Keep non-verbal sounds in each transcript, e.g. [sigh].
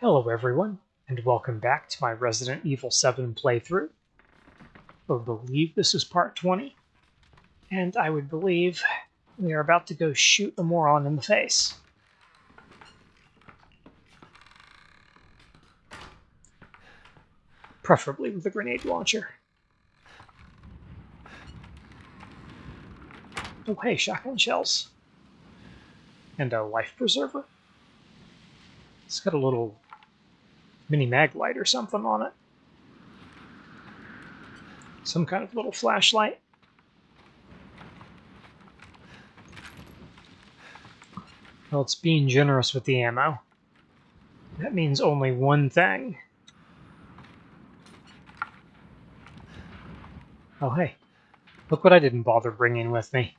Hello everyone, and welcome back to my Resident Evil 7 playthrough. I believe this is part 20, and I would believe we are about to go shoot a moron in the face. Preferably with a grenade launcher. Oh hey, shotgun shells. And a life preserver. It's got a little mini mag light or something on it. Some kind of little flashlight. Well, it's being generous with the ammo. That means only one thing. Oh, hey. Look what I didn't bother bringing with me.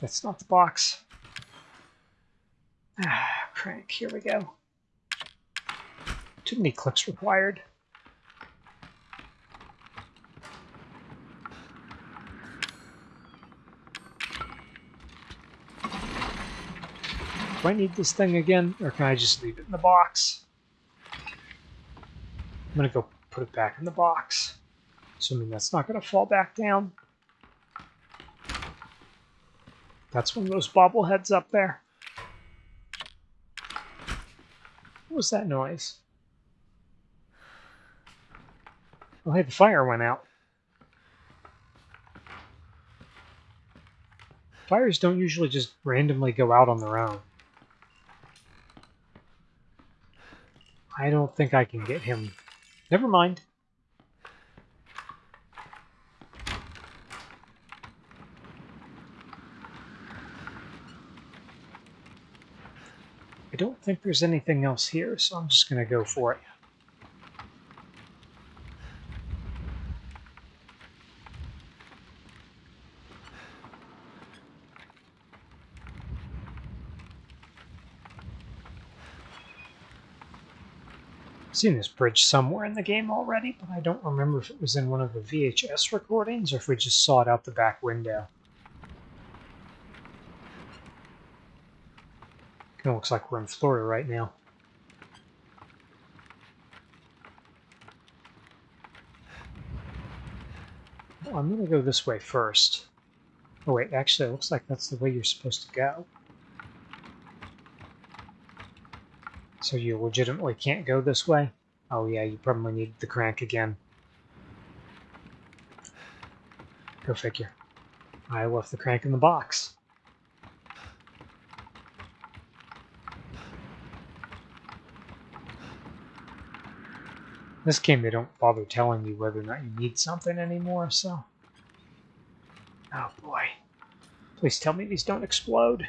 That's not the box. Ah, crank. Here we go. Too many clicks required. Do I need this thing again, or can I just leave it in the box? I'm to go put it back in the box, assuming that's not to fall back down. That's one of those bobbleheads up there. What was that noise? Oh, hey, the fire went out. Fires don't usually just randomly go out on their own. I don't think I can get him. Never mind. I don't think there's anything else here, so I'm just going to go for it. Seen this bridge somewhere in the game already, but I don't remember if it was in one of the VHS recordings or if we just saw it out the back window. Of looks like we're in Florida right now. Well, I'm going to go this way first. Oh wait, actually it looks like that's the way you're supposed to go. So you legitimately can't go this way? Oh yeah, you probably need the crank again. Go figure. I left the crank in the box. This game, they don't bother telling you whether or not you need something anymore, so... Oh boy. Please tell me these don't explode.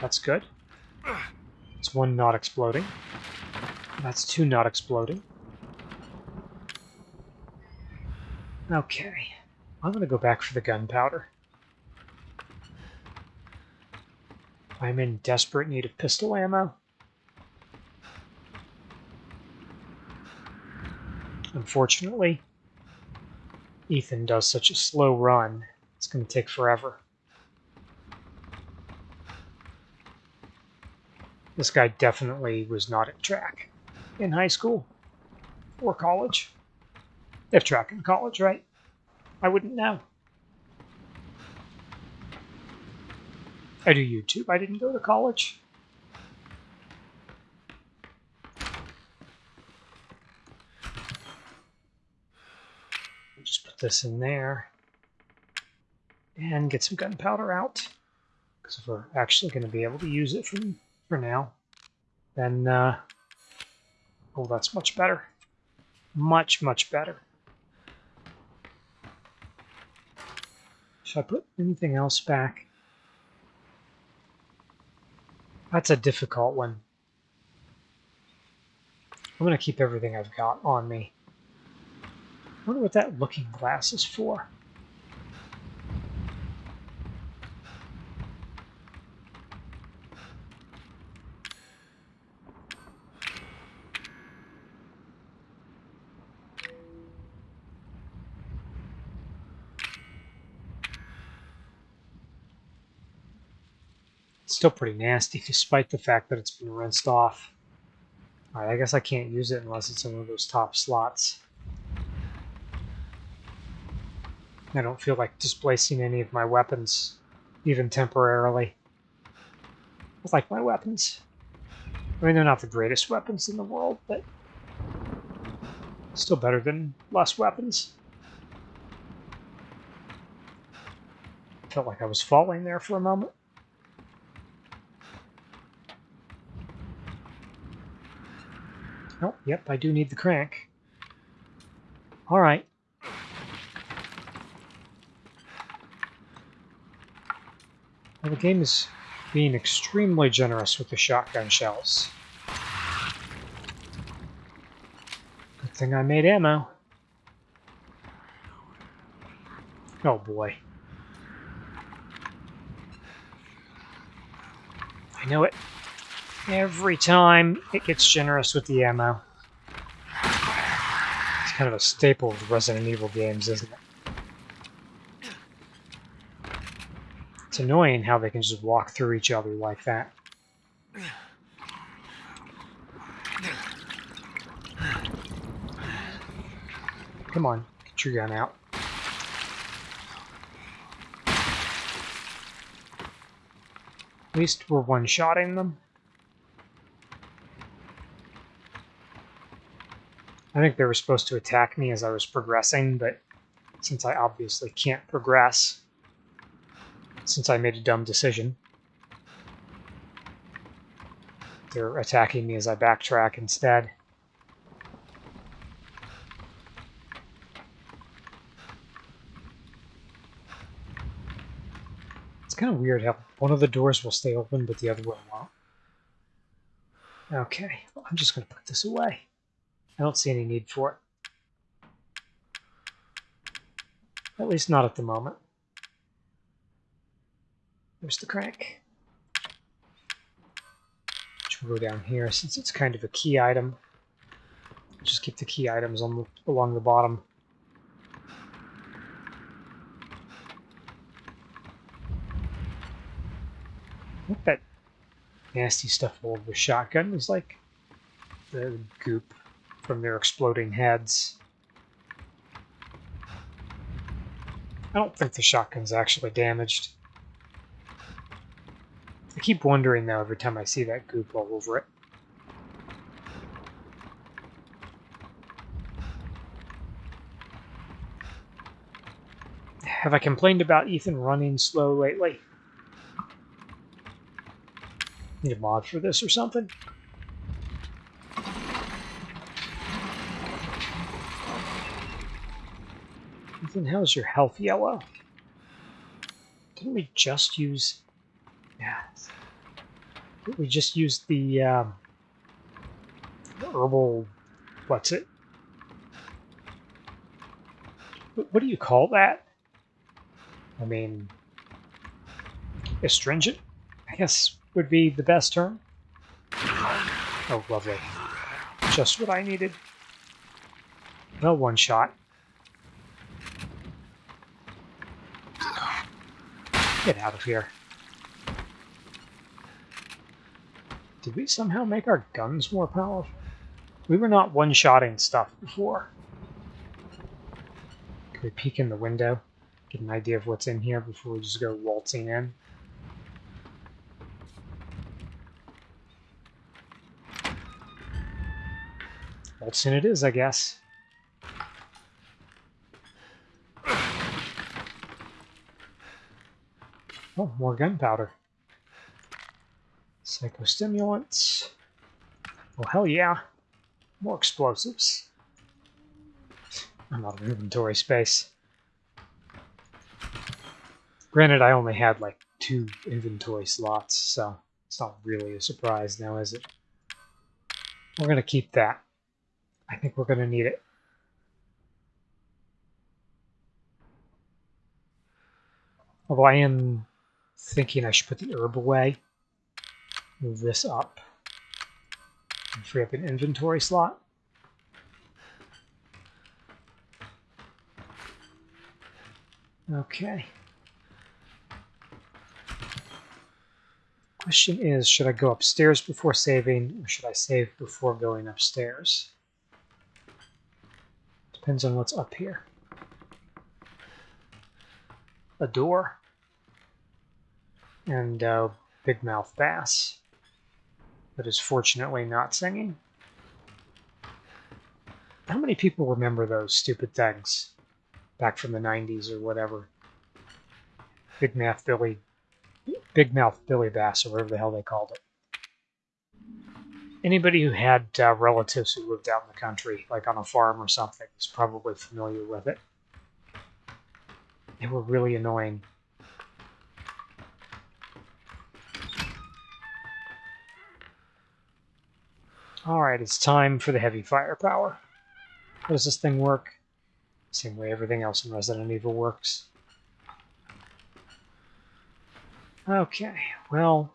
That's good. It's one not exploding. That's two not exploding. Okay. I'm going to go back for the gunpowder. I'm in desperate need of pistol ammo. Unfortunately, Ethan does such a slow run, it's going to take forever. This guy definitely was not at track in high school or college. Have track in college, right? I wouldn't know. I do YouTube. I didn't go to college. Just this in there and get some gunpowder out because if we're actually going to be able to use it from for now, then, uh, oh, that's much better. Much, much better. Should I put anything else back? That's a difficult one. I'm going to keep everything I've got on me wonder what that looking glass is for. Still pretty nasty despite the fact that it's been rinsed off. Alright, I guess I can't use it unless it's in one of those top slots. I don't feel like displacing any of my weapons, even temporarily. I like my weapons. I mean, they're not the greatest weapons in the world, but still better than less weapons. Felt like I was falling there for a moment. Oh, yep, I do need the crank. All right. The game is being extremely generous with the shotgun shells. Good thing I made ammo. Oh boy. I know it. Every time it gets generous with the ammo. It's kind of a staple of Resident Evil games, isn't it? It's annoying how they can just walk through each other like that. Come on, get your gun out. At least we're one-shotting them. I think they were supposed to attack me as I was progressing, but since I obviously can't progress, since I made a dumb decision, they're attacking me as I backtrack instead. It's kind of weird how one of the doors will stay open, but the other one won't. Okay, well, I'm just going to put this away. I don't see any need for it. At least not at the moment. There's the crank. Which will go down here since it's kind of a key item. Just keep the key items on the, along the bottom. What that nasty stuff over the shotgun is like the goop from their exploding heads. I don't think the shotgun's actually damaged. I keep wondering though every time I see that goop all over it. Have I complained about Ethan running slow lately? Need a mod for this or something? Ethan, how's your health yellow? Didn't we just use... We just used the, um, herbal... What's it? What do you call that? I mean... Astringent? I guess would be the best term. Oh, lovely. Just what I needed. No one shot. Get out of here. Did we somehow make our guns more powerful? We were not one-shotting stuff before. Can we peek in the window? Get an idea of what's in here before we just go waltzing in? Waltzing it is, I guess. Oh, more gunpowder. Psychostimulants. Oh, hell yeah. More explosives. I'm out of inventory space. Granted, I only had like two inventory slots, so it's not really a surprise now, is it? We're going to keep that. I think we're going to need it. Although I am thinking I should put the herb away. Move this up. And free up an inventory slot. Okay. Question is, should I go upstairs before saving, or should I save before going upstairs? Depends on what's up here. A door. And uh, big mouth bass. That is fortunately not singing. How many people remember those stupid things back from the 90s or whatever? Big Mouth Billy, Big Mouth Billy Bass, or whatever the hell they called it. Anybody who had uh, relatives who lived out in the country, like on a farm or something, is probably familiar with it. They were really annoying. Alright, it's time for the heavy firepower. How does this thing work? Same way everything else in Resident Evil works. Okay, well,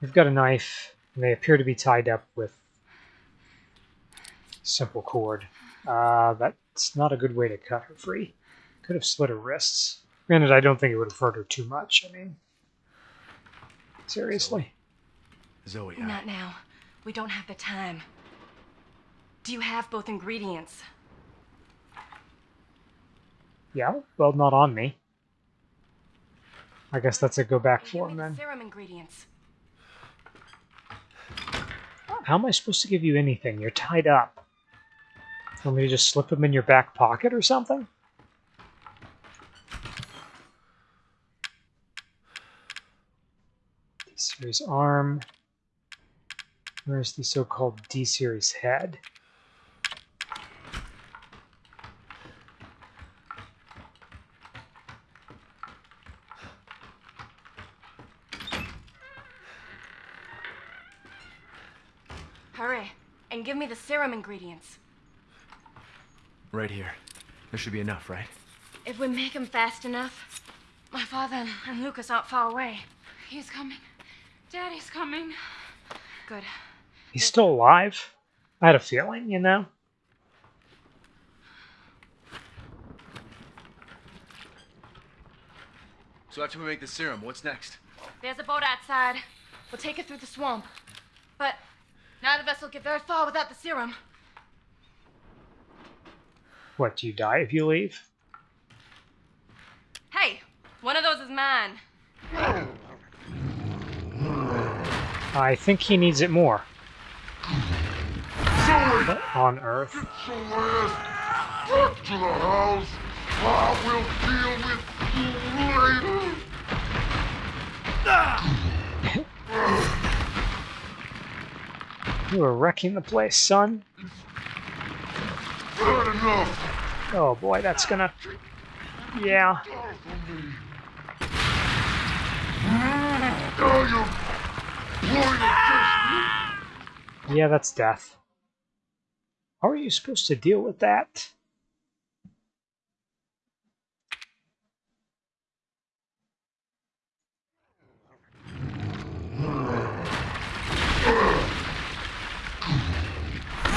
we've got a knife, and they appear to be tied up with simple cord. Uh, that's not a good way to cut her free. Could have slit her wrists. Granted, I don't think it would have hurt her too much. I mean, seriously. Zoe, Not now. We don't have the time. Do you have both ingredients? Yeah, well, not on me. I guess that's a go back Give for me then. serum ingredients. How am I supposed to give you anything? You're tied up. Want me to just slip them in your back pocket or something? D-series arm. Where's the so-called D-series head? Hurry, and give me the serum ingredients. right here. There should be enough, right? If we make him fast enough, my father and Lucas aren't far away. He's coming. Daddy's coming. Good. He's still alive? I had a feeling, you know? So after we make the serum, what's next? There's a boat outside. We'll take it through the swamp. But neither of us will get very far without the serum. What, do you die if you leave? Hey, one of those is mine. I think he needs it more. What on earth? Celeste, back to the house. I will deal with you later. [laughs] You were wrecking the place, son. Bad enough. Oh boy, that's gonna... Yeah. Die for me. Now you're point. Yeah, that's death. How are you supposed to deal with that?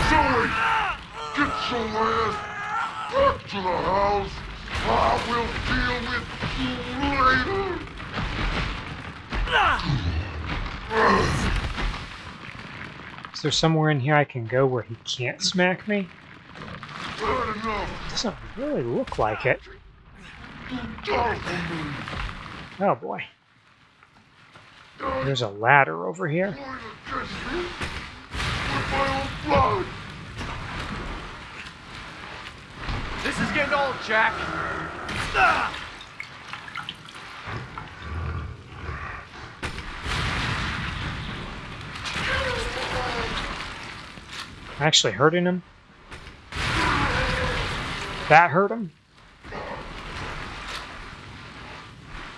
Zoe, get Celeste. Back to the house. I will deal with you later. Is there somewhere in here I can go where he can't smack me? Doesn't really look like it. Oh boy. There's a ladder over here. This is getting old, Jack. Actually hurting him? That hurt him?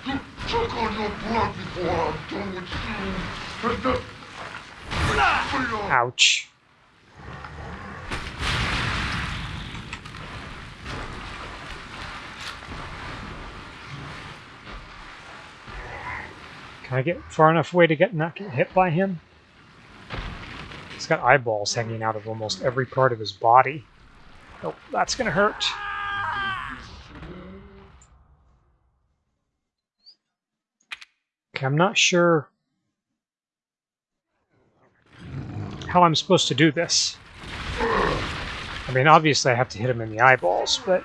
You took on your blood before I'm done with you. Ouch. Can I get far enough away to get not get hit by him? He's got eyeballs hanging out of almost every part of his body. Oh, that's going to hurt. Okay, I'm not sure how I'm supposed to do this. I mean, obviously I have to hit him in the eyeballs, but...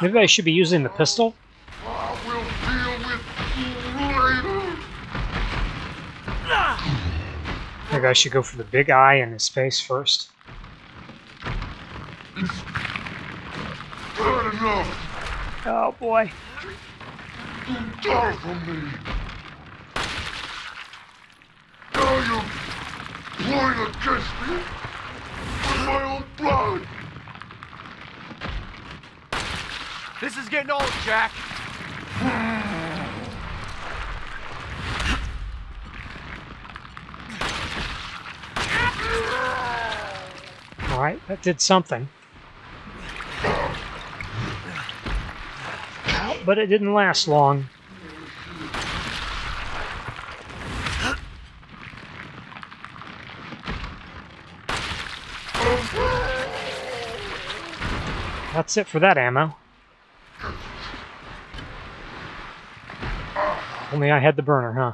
Maybe I should be using the pistol? Maybe I should go for the big eye in his face first. Bad enough. Oh boy. You die from me. Now you're playing against me with my own blood. This is getting old, Jack. [sighs] [sighs] Alright, that did something. But it didn't last long. That's it for that ammo. Only I had the burner, huh?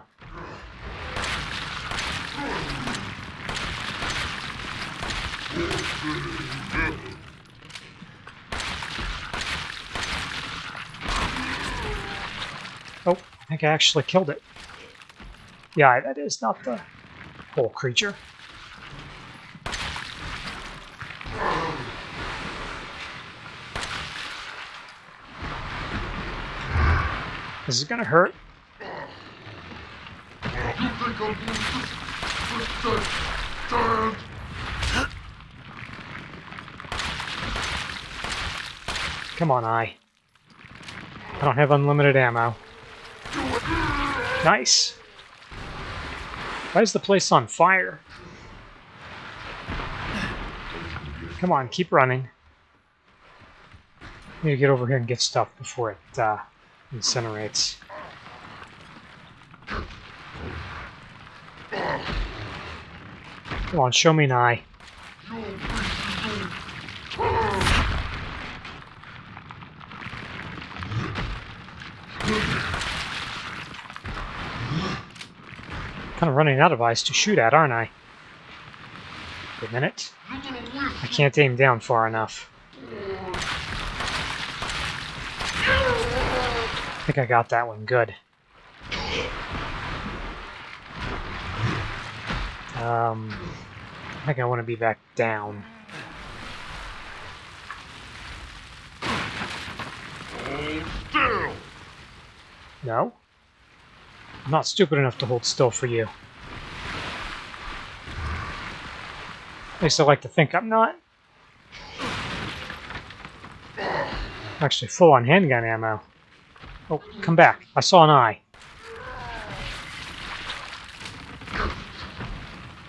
Oh, I think I actually killed it. Yeah, that is not the whole creature. This is gonna hurt. Come on, I. I don't have unlimited ammo. Nice. Why is the place on fire? Come on, keep running. Need to get over here and get stuff before it uh, incinerates. Come on, show me an eye. Kind of running out of eyes to shoot at, aren't I? Wait a minute. I can't aim down far enough. I think I got that one good. Um, I think I want to be back down. No? I'm not stupid enough to hold still for you. At least I like to think I'm not. Actually, full on handgun ammo. Oh, come back. I saw an eye.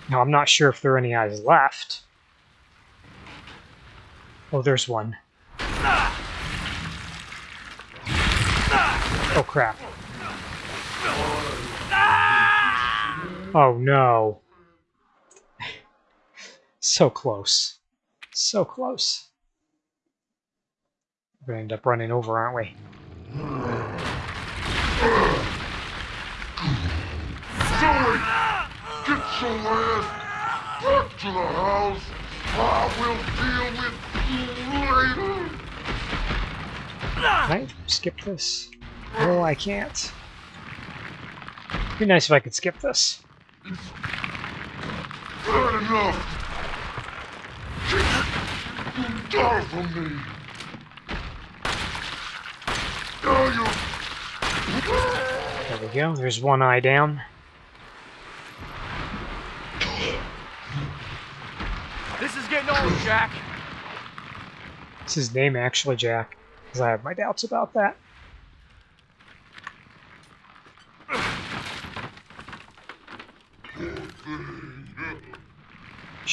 Now, I'm not sure if there are any eyes left. Oh, there's one. Oh, crap. Oh, no. so close. So close. We're going to end up running over, aren't we? Zoe, get your ass back to the house. I will deal with you later. Can I skip this? No, I can't. Be nice if I could skip this. Bad enough. You die from me. Now you're There we go. There's one eye down. This is getting old, Jack. It's his name, actually, Jack. Because I have my doubts about that.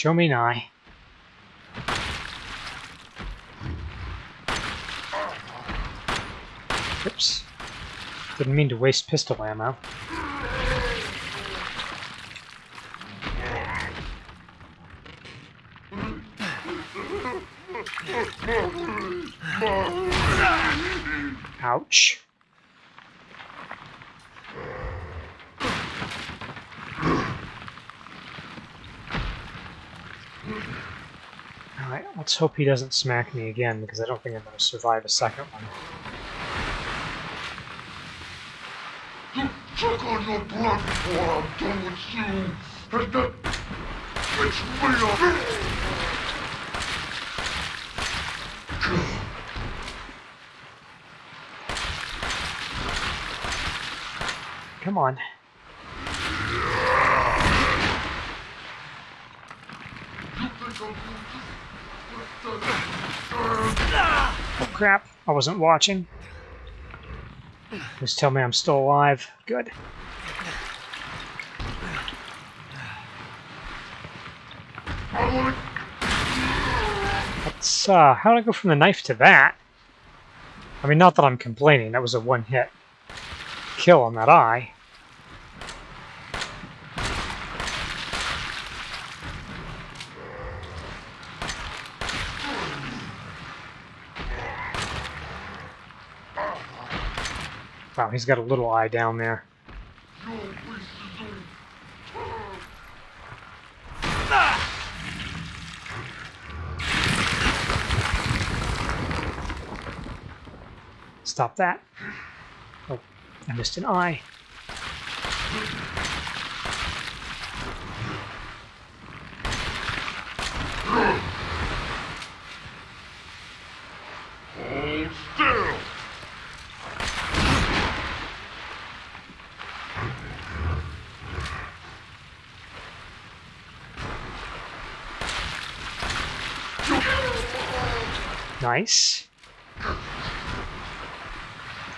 Show me eye. Oops. Didn't mean to waste pistol ammo. Ouch. Alright, let's hope he doesn't smack me again because I don't think I'm going to survive a second one. You took on your blood before I'm done with you. And that makes me a... Come on. You think I'll do this? But that- Oh crap, I wasn't watching. Just tell me I'm still alive. Good. Let's, uh, how did I go from the knife to that? I mean, not that I'm complaining, that was a one hit kill on that eye. He's got a little eye down there. Stop that. Oh, I missed an eye. Nice.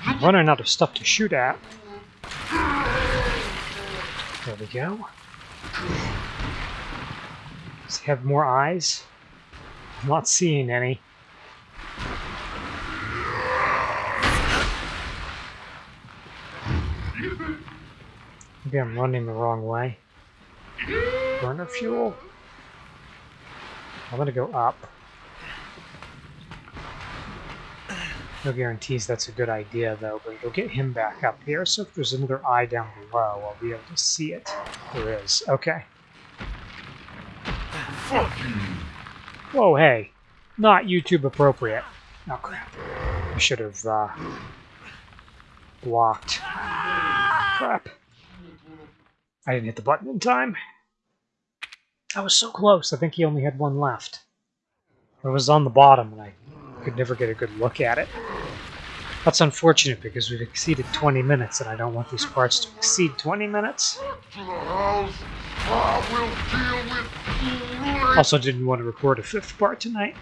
I'm running out of stuff to shoot at. There we go. Does he have more eyes? I'm not seeing any. Maybe I'm running the wrong way. Burner fuel? I'm gonna go up. No guarantees that's a good idea, though, but it'll get him back up here, so if there's another eye down below, I'll be able to see it. There is. Okay. Whoa, hey. Not YouTube appropriate. Oh, crap. I should have, uh, blocked. Crap. I didn't hit the button in time. I was so close. I think he only had one left. It was on the bottom, and I could never get a good look at it. That's unfortunate because we've exceeded 20 minutes, and I don't want these parts to exceed 20 minutes. You. Also, didn't want to record a fifth part tonight.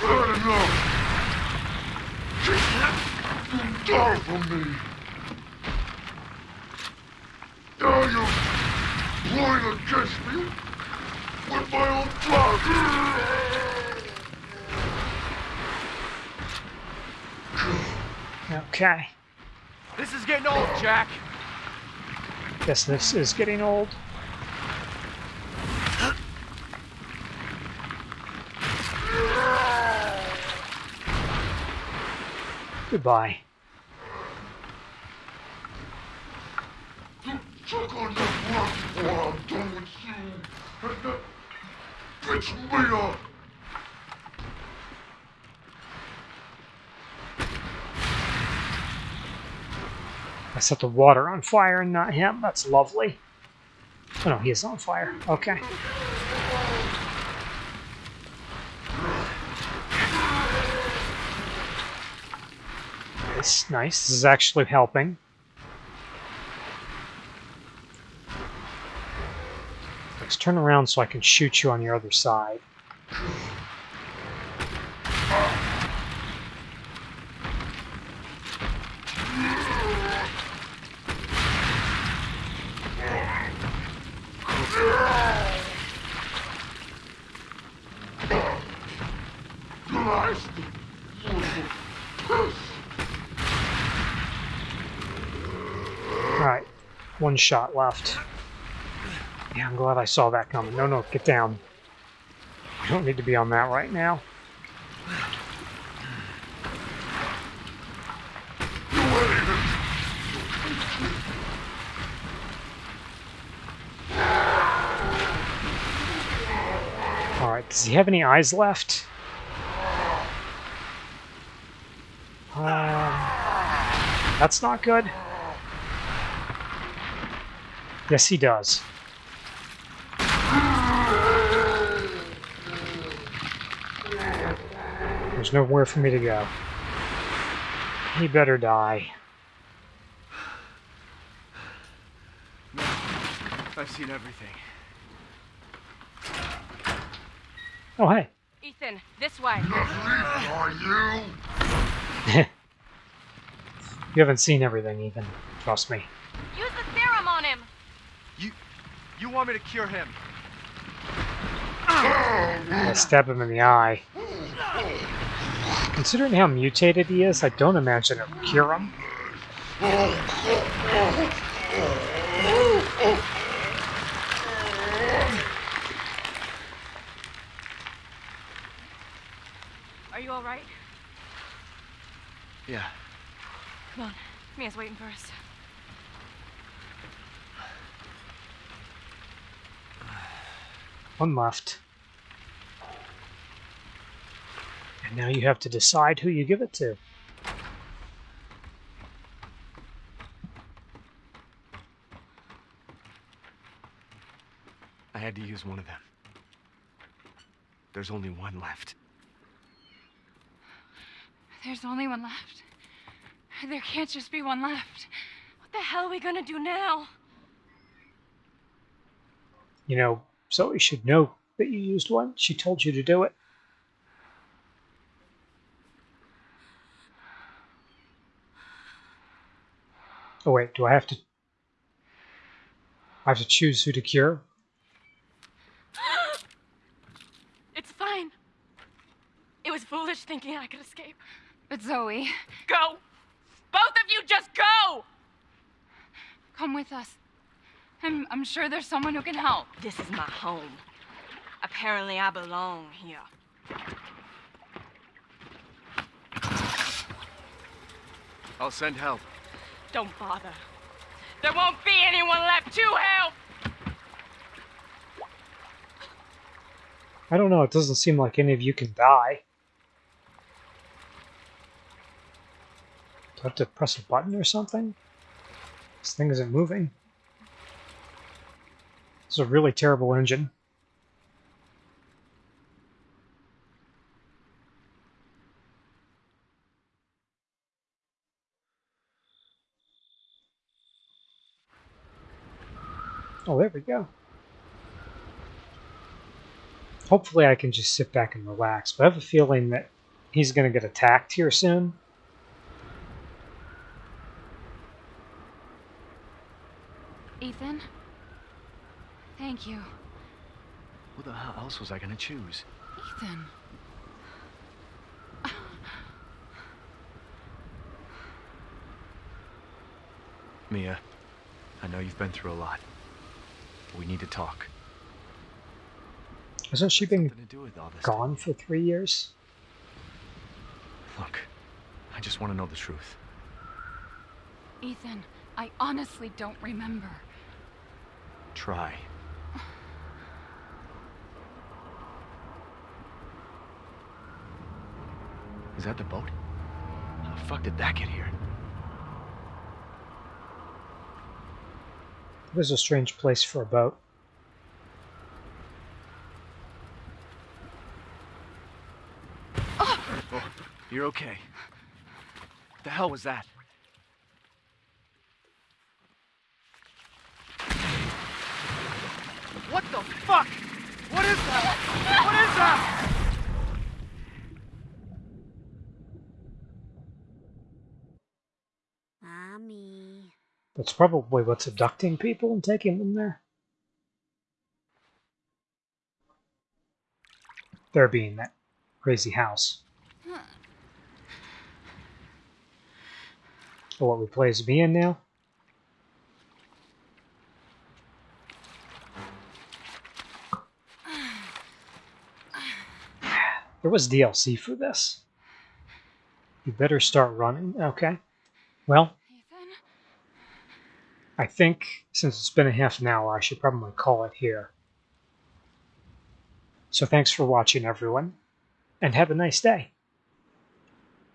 Bad enough. You die from me. Now you're against me with my own blood. Okay. This is getting old, Jack. Guess this is getting old. Goodbye. You took on your before I'm done with you. Me up. I set the water on fire and not him. That's lovely. Oh no, he is on fire. Okay. Nice, nice. This is actually helping. Turn around so I can shoot you on your other side. Alright, one shot left. I'm glad I saw that coming. No, no, get down. We don't need to be on that right now. Alright, does he have any eyes left? Um, that's not good. Yes, he does. There's nowhere for me to go. He better die. I've seen everything. Oh, hey. Ethan, this way. Are [laughs] you? You haven't seen everything, even. Trust me. Use the serum on him. You, you want me to cure him? I stab him in the eye. Considering how mutated he is, I don't imagine it would cure him. Are you all right? Yeah. Come on. Mia's waiting for us. One left. And now you have to decide who you give it to. I had to use one of them. There's only one left. There's only one left. There can't just be one left. What the hell are we gonna do now? You know, Zoe should know that you used one. She told you to do it. Oh wait, do I have to... I have to choose who to cure? [gasps] It's fine. It was foolish thinking I could escape. But Zoe, Go! Both of you just go! come with us. I'm, I'm sure there's someone who can help. This is my home. Apparently I belong here. I'll send help. Don't bother. There won't be anyone left to help! I don't know, it doesn't seem like any of you can die. Do I have to press a button or something? This thing isn't moving. This is a really terrible engine. Oh, there we go. Hopefully I can just sit back and relax, but I have a feeling that he's going to get attacked here soon. Ethan? Thank you. Who the hell else was I gonna choose? Ethan. Mia, I know you've been through a lot. But we need to talk. Hasn't she been Something to do with all this. gone for three years? Look, I just want to know the truth. Ethan, I honestly don't remember. Try. Is that the boat? How the fuck did that get here? It is a strange place for a boat. Oh, you're okay. What The hell was that? What the fuck? What is that? What is that? That's probably what's abducting people and taking them there. There being that crazy house. What we play as me in now? There was DLC for this. You better start running. Okay. Well? I think since it's been a half an hour, I should probably call it here. So thanks for watching, everyone, and have a nice day.